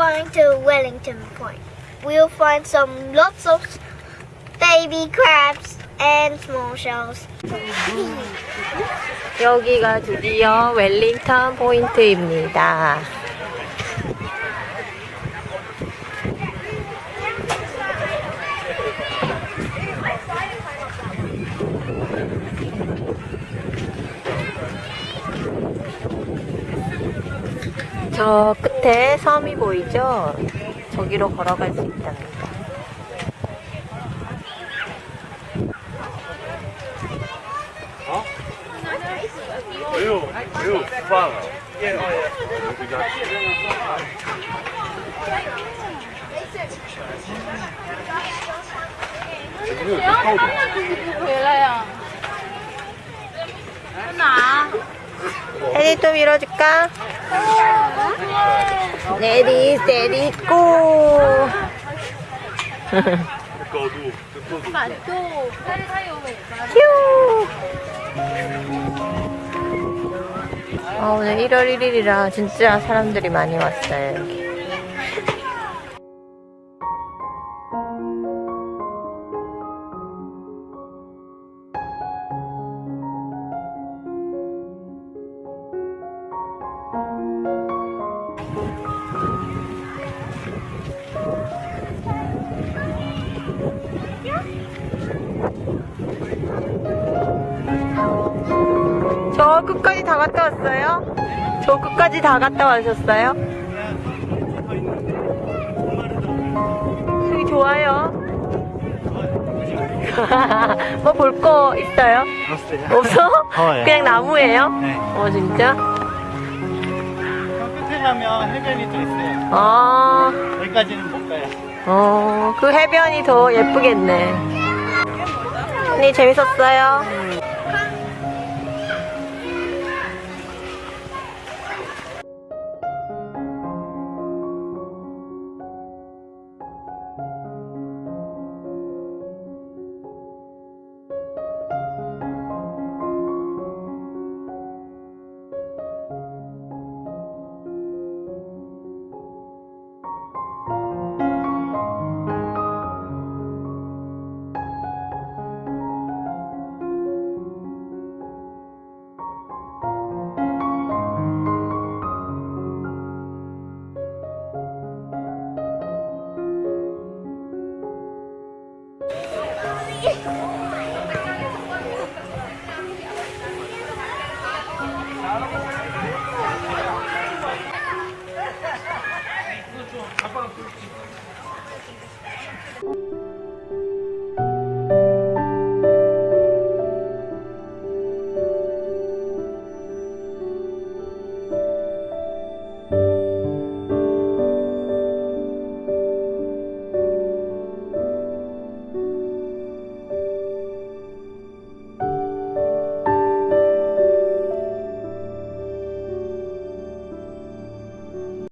going to Wellington Point. We'll find some lots of baby crabs and small shells. 여기가 드디어 웰링턴 포인트입니다. 저 끝에 섬이 보이죠? 저기로 걸어갈 수 있답니다. 어? 매우, 매우 빵. 예, 어, 예. 그 혜리 또 밀어줄까? 레디 레디 고 휴 아, 오늘 1월 1일이라 진짜 사람들이 많이 왔어요 여기. 저 끝까지 다 갔다 왔어요? 저 끝까지 다 갔다 와셨어요? 여기 좋아요. 뭐 볼 거 있어요? 없어요. 없어? 더워요. 그냥 나무예요? 네. 어 진짜? 저 끝에 가면 해변이 또 있어요. 아, 여기까지는 못 가요. 어, 그 해변이 더 예쁘겠네. 언니 재밌었어요?